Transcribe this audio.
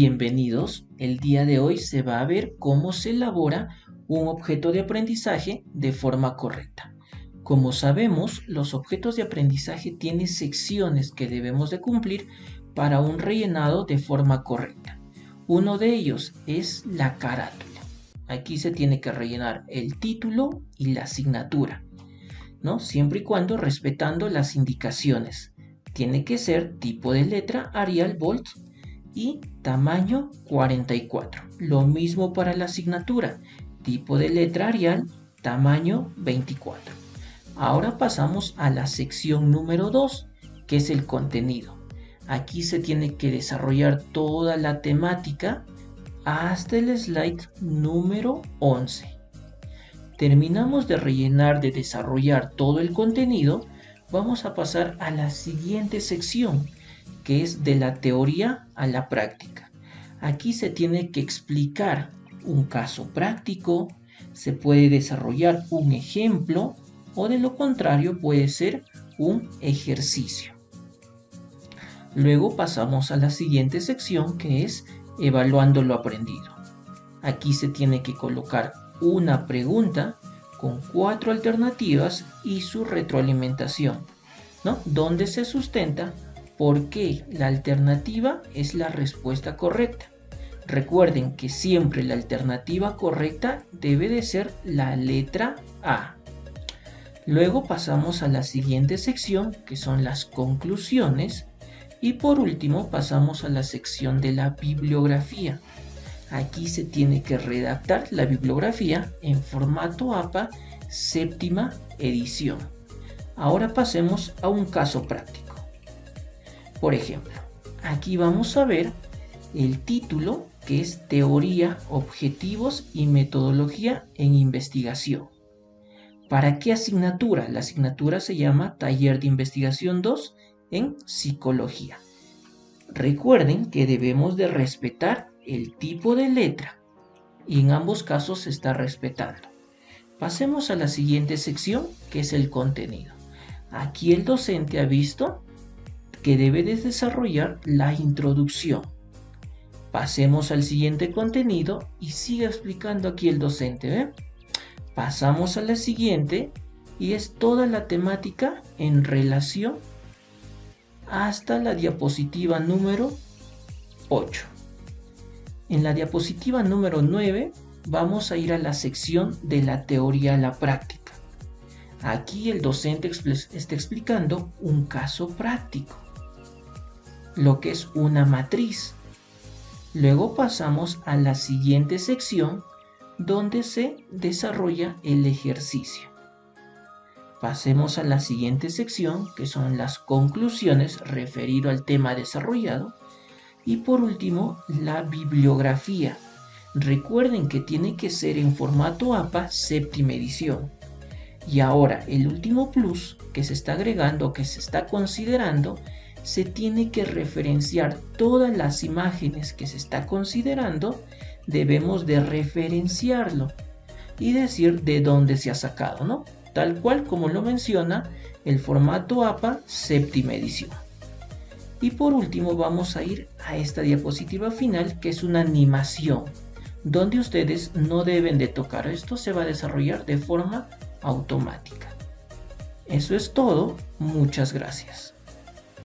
Bienvenidos, el día de hoy se va a ver cómo se elabora un objeto de aprendizaje de forma correcta. Como sabemos, los objetos de aprendizaje tienen secciones que debemos de cumplir para un rellenado de forma correcta. Uno de ellos es la carátula. Aquí se tiene que rellenar el título y la asignatura, ¿no? Siempre y cuando respetando las indicaciones. Tiene que ser tipo de letra Arial Bold y tamaño 44. Lo mismo para la asignatura, tipo de letra Arial, tamaño 24. Ahora pasamos a la sección número 2, que es el contenido. Aquí se tiene que desarrollar toda la temática hasta el slide número 11. Terminamos de rellenar, de desarrollar todo el contenido, vamos a pasar a la siguiente sección, que es de la teoría a la práctica. Aquí se tiene que explicar un caso práctico, se puede desarrollar un ejemplo o de lo contrario puede ser un ejercicio. Luego pasamos a la siguiente sección que es evaluando lo aprendido. Aquí se tiene que colocar una pregunta con cuatro alternativas y su retroalimentación, ¿no? Donde se sustenta por qué la alternativa es la respuesta correcta. Recuerden que siempre la alternativa correcta debe de ser la letra A. Luego pasamos a la siguiente sección que son las conclusiones y por último pasamos a la sección de la bibliografía. Aquí se tiene que redactar la bibliografía en formato APA séptima edición. Ahora pasemos a un caso práctico. Por ejemplo, aquí vamos a ver el título que es Teoría, Objetivos y Metodología en Investigación. ¿Para qué asignatura? La asignatura se llama Taller de Investigación 2 en psicología. Recuerden que debemos de respetar el tipo de letra y en ambos casos se está respetando. Pasemos a la siguiente sección que es el contenido. Aquí el docente ha visto que debe de desarrollar la introducción. Pasemos al siguiente contenido y sigue explicando aquí el docente. Pasamos a la siguiente y es toda la temática en relación hasta la diapositiva número 8. En la diapositiva número 9 vamos a ir a la sección de la teoría a la práctica. Aquí el docente está explicando un caso práctico, lo que es una matriz. Luego pasamos a la siguiente sección donde se desarrolla el ejercicio. Pasemos a la siguiente sección, que son las conclusiones referido al tema desarrollado. Y por último, la bibliografía. Recuerden que tiene que ser en formato APA séptima edición. Y ahora, el último plus que se está agregando, que se está considerando, se tiene que referenciar todas las imágenes que se está considerando, debemos de referenciarlo y decir de dónde se ha sacado, ¿no? tal cual como lo menciona el formato APA séptima edición. Y por último vamos a ir a esta diapositiva final que es una animación donde ustedes no deben de tocar. Esto se va a desarrollar de forma automática. Eso es todo. Muchas gracias.